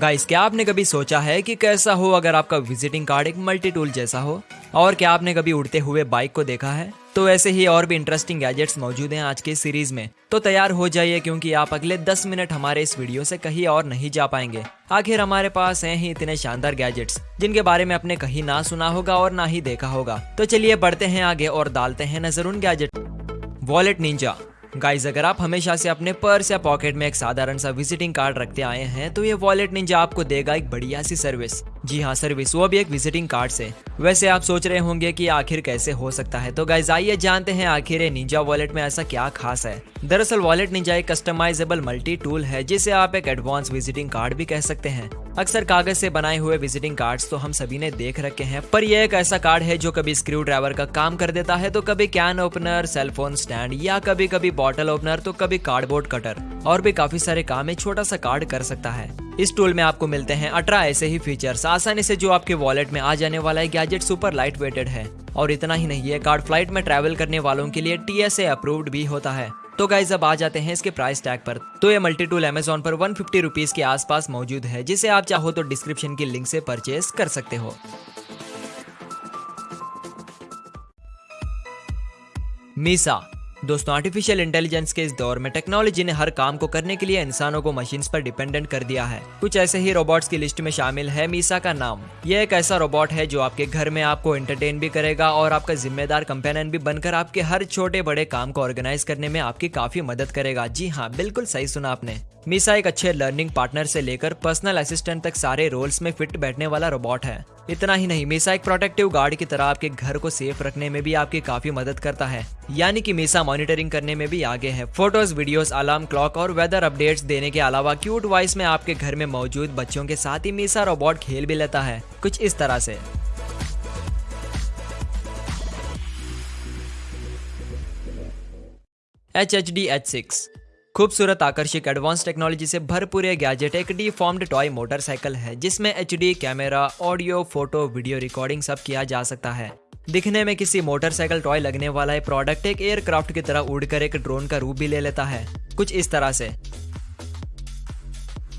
Guys क्या आपने कभी सोचा है कि कैसा हो अगर आपका विजिटिंग कार्ड एक मल्टी टूल जैसा हो? और क्या आपने कभी उड़ते हुए बाइक को देखा है? तो ऐसे ही और भी इंटरेस्टिंग गैजेट्स मौजूद हैं आज के सीरीज़ में। तो तैयार हो जाइए क्योंकि आप अगले 10 मिनट हमारे इस वीडियो से कहीं और नहीं जा पाएँगे। आखिर हमारे पास हैं ही इतने शानदार गैजेट्स जिनके बारे में आपने कहीं ना सुना होगा और ना ही देखा होगा। तो चलिए बढ़ते हैं आगे और डालते हैं नज़र उन गैजेट वॉलेट निंजा गाइज़ अगर आप हमेशा से अपने पर्स या पॉकेट में एक साधारण सा विजिटिंग कार्ड रखते आए हैं तो ये वॉलेट निंजा आपको देगा एक बढ़िया सी सर्विस जी हाँ सर्विस वो भी एक विजिटिंग कार्ड से वैसे आप सोच रहे होंगे कि आखिर कैसे हो सकता है। तो गाइज़ आइए जानते हैं आखिर निंजा वॉलेट में ऐसा क्या खास है। दरअसल वॉलेट निंजा एक कस्टमाइजेबल मल्टी टूल है, जिसे आप एक एडवांस विजिटिंग कार्ड भी कह सकते हैं। अक्सर कागज़ से बनाए हुए विजिटिंग कार्ड्स तो हम सभी ने देख रखे हैं, पर यह एक ऐसा कार्ड है जो कभी स्क्रू ड्राइवर का काम कर देता है तो कभी कैन ओपनर सेलफोन स्टैंड या कभी कभी बॉटल ओपनर तो कभी कार्डबोर्ड कटर और भी काफ़ी सारे काम एक छोटा सा कार्ड कर सकता है। इस टूल में आपको मिलते हैं अठारह ऐसे ही फीचर्स आसानी से जो आपके वॉलेट में आ जाने वाला है गैजेट सुपर लाइट वेटेड है। और इतना ही नहीं, ये कार्ड फ़्लाइट में ट्रैवल करने वालों के लिए टीएसए अप्रूव्ड भी होता है। तो गाइज़ अब आ जाते हैं इसके प्राइस टैग पर। तो ये मल्टी टूल अमेजोन पर वन फिफ्टी रुपीज़ के आसपास मौजूद है, जिसे आप चाहो तो डिस्क्रिप्शन की लिंक से परचेज कर सकते हो। मीसा दोस्तों आर्टिफिशियल इंटेलिजेंस के इस दौर में टेक्नोलॉजी ने हर काम को करने के लिए इंसानों को मशीन पर डिपेंडेंट कर दिया है। कुछ ऐसे ही रोबोट्स की लिस्ट में शामिल है मीसा का नाम। यह एक ऐसा रोबोट है जो आपके घर में आपको एंटरटेन भी करेगा और आपका जिम्मेदार कंपेनियन भी बनकर आपके हर छोटे बड़े काम को ऑर्गेनाइज करने में आपकी काफ़ी मदद करेगा। जी हाँ बिल्कुल सही सुना आपने। मीसा एक अच्छे लर्निंग पार्टनर से लेकर पर्सनल असिस्टेंट तक सारे रोल्स में फिट बैठने वाला रोबोट है। इतना ही नहीं, मीसा एक प्रोटेक्टिव गार्ड की तरह आपके घर को सेफ़ रखने में भी आपकी काफ़ी मदद करता है। यानी कि मीसा मॉनिटरिंग करने में भी आगे है। फ़ोटोज़ वीडियोस अलार्म, क्लॉक और वेदर अपडेट्स देने के अलावा क्यूट वॉइस में आपके घर में मौजूद बच्चों के साथ ही मीसा रोबोट खेल भी लेता है। कुछ इस तरह से। H H D H six. खूबसूरत, आकर्षक एडवांस टेक्नोलॉजी से भरपूर यह गैजेट एक डी फॉर्म्ड टॉय मोटरसाइकिल है, जिसमें H camera audio photo video recording सब किया जा सकता है। दिखने में किसी मोटरसाइकिल टॉय लगने वाला है प्रोडक्ट एक एयरक्राफ्ट की तरह उड़कर एक ड्रोन का रूप भी ले लेता है। कुछ इस तरह से।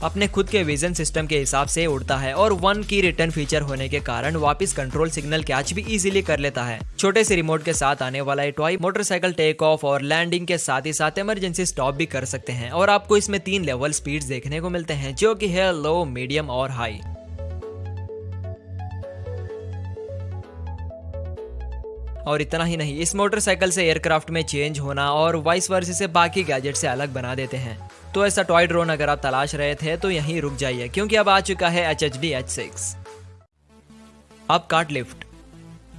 अपने खुद के विजन सिस्टम के हिसाब से उड़ता है और वन की रिटर्न फीचर होने के कारण वापस कंट्रोल सिग्नल कैच भी इजीली कर लेता है। छोटे से रिमोट के साथ आने वाला ये टॉय मोटरसाइकिल टेक ऑफ़ और लैंडिंग के साथ ही साथ इमरजेंसी स्टॉप भी कर सकते हैं। और आपको इसमें तीन लेवल स्पीड देखने को मिलते हैं, जो की है लो मीडियम और हाई और इतना ही नहीं, इस मोटरसाइकिल से एयरक्राफ्ट में चेंज होना और वाइस वर्ष से बाकी गैजेट से अलग बना देते हैं। तो ऐसा टॉय ड्रोन अगर आप तलाश रहे थे तो यहीं रुक जाइए, क्योंकि अब आ चुका है H H D H six अब कार्ट लिफ्ट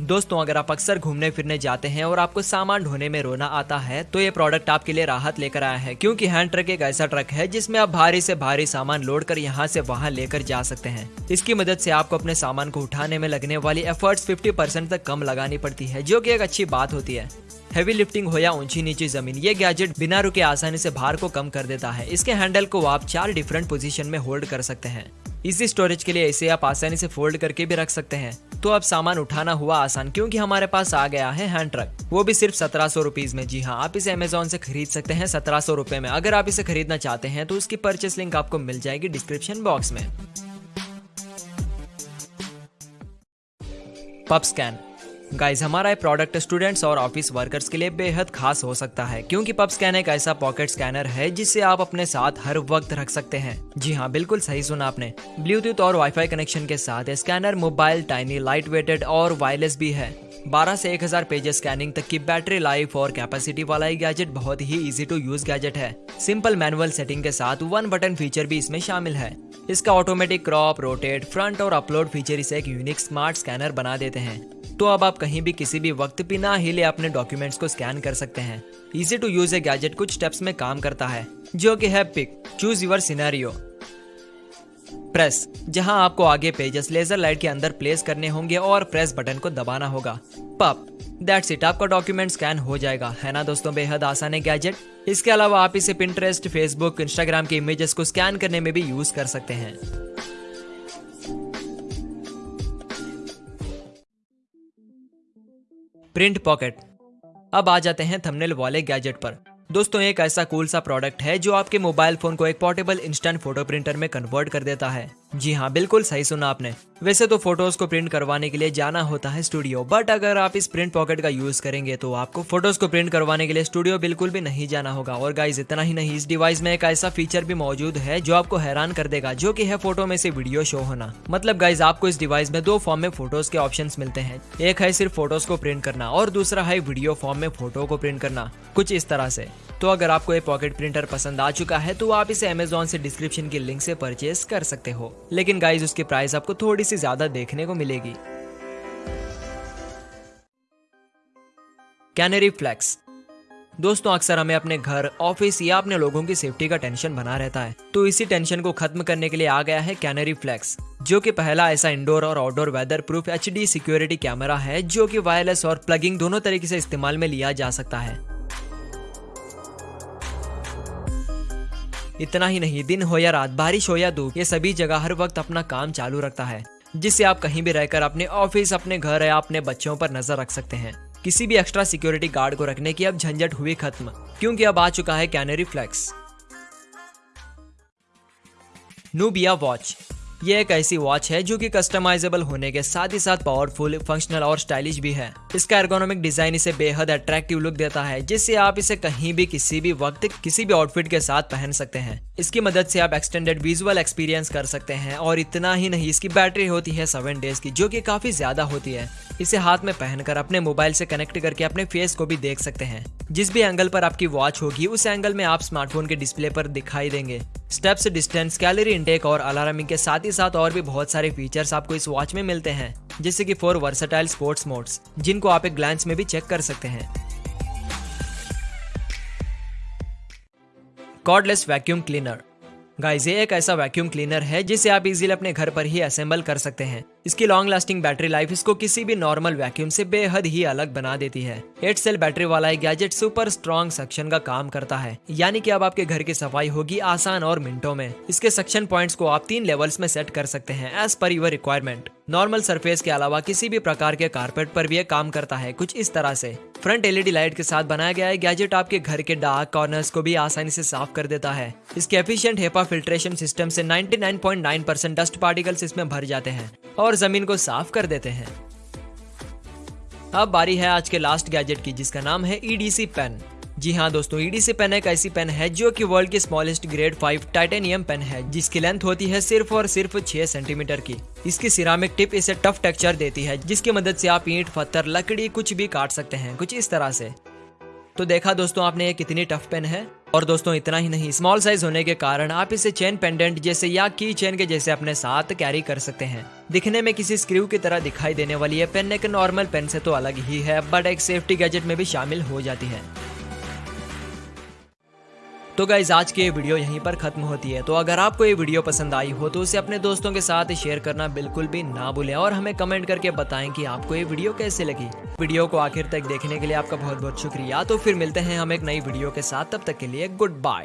दोस्तों, अगर आप अक्सर घूमने फिरने जाते हैं और आपको सामान ढोने में रोना आता है तो ये प्रोडक्ट आपके लिए राहत लेकर आया है, क्योंकि हैंड ट्रक एक ऐसा ट्रक है जिसमें आप भारी से भारी सामान लोड कर यहाँ से वहाँ लेकर जा सकते हैं। इसकी मदद से आपको अपने सामान को उठाने में लगने वाली एफर्ट्स 50 परसेंट तक कम लगानी पड़ती है, जो की एक अच्छी बात होती है। हैवी लिफ्टिंग हो या ऊँची नीची ज़मीन, ये गैजेट बिना रुके आसानी से भार को कम कर देता है। इसके हैंडल को आप चार डिफरेंट पोजीशन में होल्ड कर सकते हैं। इसी स्टोरेज के लिए इसे आप आसानी से फोल्ड करके भी रख सकते हैं। तो अब सामान उठाना हुआ आसान, क्योंकि हमारे पास आ गया है हैंड ट्रक। वो भी सिर्फ़ सत्रह सौ रुपीज़ में। जी हाँ आप इसे अमेजोन से खरीद सकते हैं सत्रह सौ रुपए में। अगर आप इसे खरीदना चाहते हैं तो उसकी परचेस लिंक आपको मिल जाएगी डिस्क्रिप्शन बॉक्स में। पब स्कैन गाइज़ हमारा ये प्रोडक्ट स्टूडेंट्स और ऑफ़िस वर्कर्स के लिए बेहद खास हो सकता है, क्योंकि पब स्कैन एक ऐसा पॉकेट स्कैनर है जिसे आप अपने साथ हर वक्त रख सकते हैं। जी हाँ बिल्कुल सही सुना आपने। ब्लूटूथ और वाईफाई कनेक्शन के साथ scanner mobile tiny light weighted और वायरलेस भी है। 12 से 1000 पेजेस स्कैनिंग तक की बैटरी लाइफ और कैपेसिटी वाला ये गैजेट बहुत ही इजी टू यूज़ गैजेट है। सिंपल मैनुअल सेटिंग के साथ वन बटन फीचर भी इसमें शामिल है। इसका ऑटोमेटिक क्रॉप रोटेट फ्रंट और अपलोड फीचर इसे एक यूनिक स्मार्ट स्कैनर बना देते हैं। तो अब आप कहीं भी किसी भी वक्त बिना हिले अपने डॉक्यूमेंट्स को स्कैन कर सकते हैं। Easy to use a gadget कुछ स्टेप्स में काम करता है, जो कि है pick choose your scenario press जहाँ आपको आगे पेजेस लेजर लाइट के अंदर प्लेस करने होंगे और प्रेस बटन को दबाना होगा। पप दैट्स इट आपका डॉक्यूमेंट स्कैन हो जाएगा, है ना दोस्तों? बेहद आसान है गैजेट इसके अलावा आप इसे पिंटरेस्ट फेसबुक इंस्टाग्राम के इमेजेस को स्कैन करने में भी यूज़ कर सकते हैं। Print pocket. अब आ जाते हैं थंबनेल वाले गैजेट पर। दोस्तों, एक ऐसा कूल सा प्रोडक्ट है जो आपके मोबाइल फ़ोन को एक पोर्टेबल इंस्टेंट फ़ोटो प्रिंटर में कन्वर्ट कर देता है। जी हाँ बिल्कुल सही सुना आपने। वैसे तो फ़ोटोज़ को प्रिंट करवाने के लिए जाना होता है स्टूडियो बट अगर आप इस प्रिंट पॉकेट का यूज़ करेंगे तो आपको फ़ोटोज़ को प्रिंट करवाने के लिए स्टूडियो बिल्कुल भी नहीं जाना होगा। और गाइज़ इतना ही नहीं, इस डिवाइस में एक ऐसा फीचर भी मौजूद है जो आपको हैरान कर देगा, जो की है फ़ोटो में से वीडियो शो होना। मतलब गाइज़ आपको इस डिवाइस में दो फॉर्म में फ़ोटोज़ के ऑप्शन मिलते हैं। एक है सिर्फ़ फ़ोटोज़ को प्रिंट करना और दूसरा है वीडियो फॉर्म में फ़ोटो को प्रिंट करना, कुछ इस तरह से। तो अगर आपको ये पॉकेट प्रिंटर पसंद आ चुका है तो आप इसे अमेजोन से डिस्क्रिप्शन की लिंक से परचेज कर सकते हो। लेकिन गाइज़ उसकी प्राइस आपको थोड़ी सी ज़्यादा देखने को मिलेगी। कैनरी फ्लैक्स दोस्तों, अक्सर हमें अपने घर ऑफ़िस या अपने लोगों की सेफ्टी का टेंशन बना रहता है। तो इसी टेंशन को खत्म करने के लिए आ गया है कैनरी फ्लैक्स जो कि पहला ऐसा इंडोर और outdoor weather proof HD security camera है, जो कि वायरलेस और प्लगिंग दोनों तरीके से इस्तेमाल में लिया जा सकता है। इतना ही नहीं, दिन हो या रात, बारिश हो या धूप, ये सभी जगह हर वक्त अपना काम चालू रखता है, जिससे आप कहीं भी रहकर अपने ऑफ़िस, अपने घर या अपने बच्चों पर नज़र रख सकते हैं। किसी भी एक्स्ट्रा सिक्योरिटी गार्ड को रखने की अब झंझट हुई खत्म, क्योंकि अब आ चुका है कैनरी फ्लैक्स नूबिया वॉच ये एक ऐसी वॉच है जो कि कस्टमाइजेबल होने के साथ ही साथ पावरफुल फंक्शनल और स्टाइलिश भी है। इसका एर्गोनॉमिक डिज़ाइन इसे बेहद अट्रैक्टिव लुक देता है, जिससे आप इसे कहीं भी, किसी भी वक्त, किसी भी आउटफिट के साथ पहन सकते हैं। इसकी मदद से आप एक्सटेंडेड विजुअल एक्सपीरियंस कर सकते हैं, और इतना ही नहीं, इसकी बैटरी होती है सेवन डेज़ की, जो कि काफ़ी ज़्यादा होती है। इसे हाथ में पहनकर अपने मोबाइल से कनेक्ट करके अपने फेस को भी देख सकते हैं। जिस भी एंगल पर आपकी वॉच होगी, उस एंगल में आप स्मार्टफ़ोन के डिस्प्ले पर दिखाई देंगे। स्टेप्स डिस्टेंस कैलोरी इंटेक और अलार्मिंग के साथ ही साथ और भी बहुत सारे फीचर्स आपको इस वॉच में मिलते हैं। जैसे कि फोर वर्सेटाइल स्पोर्ट्स मोड्स जिनको आप एक ग्लैंस में भी चेक कर सकते हैं। कॉर्डलेस वैक्यूम क्लीनर गाइस ये एक ऐसा वैक्यूम क्लीनर है जिसे आप इजीली अपने घर पर ही असेंबल कर सकते हैं। इसकी लॉन्ग लास्टिंग बैटरी लाइफ इसको किसी भी नॉर्मल वैक्यूम से बेहद ही अलग बना देती है। एट सेल बैटरी वाला एक गैजेट सुपर स्ट्रॉन्ग सक्शन का काम करता है। यानी कि अब आपके घर की सफ़ाई होगी आसान और मिनटों में। इसके सक्शन पॉइंट्स को आप तीन लेवल्स में सेट कर सकते हैं as per your requirement normal surface के अलावा किसी भी प्रकार के कारपेट पर भी ये काम करता है, कुछ इस तरह से। फ्रंट एलईडी लाइट के साथ बनाया गया है गैजेट आपके घर के डार्क कॉर्नर्स को भी आसानी से साफ़ कर देता है। इसके एफिशिएंट हेपा फिल्ट्रेशन सिस्टम से 99.9 परसेंट डस्ट पार्टिकल्स इसमें भर जाते हैं और ज़मीन को साफ़ कर देते हैं। अब बारी है आज के लास्ट गैजेट की, जिसका नाम है ईडीसी पेन जी हाँ दोस्तों ईडीसी पेन एक ऐसी पेन है जो कि वर्ल्ड की smallest grade five titanium pen है, जिसकी लेंथ होती है सिर्फ़ और सिर्फ़ 6 सेंटीमीटर की। इसकी सिरामिक टिप इसे टफ टेक्सचर देती है, जिसकी मदद से आप ईंट, पत्थर, लकड़ी कुछ भी काट सकते हैं, कुछ इस तरह से। तो देखा दोस्तों, आपने ये कितनी टफ पेन है? और दोस्तों, इतना ही नहीं स्मॉल साइज़ होने के कारण आप इसे चेन पेंडेंट जैसे या की चेन के जैसे अपने साथ कैरी कर सकते हैं। दिखने में किसी स्क्रू की तरह दिखाई देने वाली ये पेन एक नॉर्मल पेन से तो अलग ही है बट एक सेफ्टी गैजेट में भी शामिल हो जाती है। तो गाइज़ आज की ये वीडियो यहीं पर खत्म होती है। तो अगर आपको ये वीडियो पसंद आई हो तो उसे अपने दोस्तों के साथ शेयर करना बिल्कुल भी ना भूलें और हमें कमेंट करके बताएँ कि आपको ये वीडियो कैसे लगी। वीडियो को आखिर तक देखने के लिए आपका बहुत बहुत शुक्रिया। तो फिर मिलते हैं हम एक नई वीडियो के साथ। तब तक के लिए गुड बाय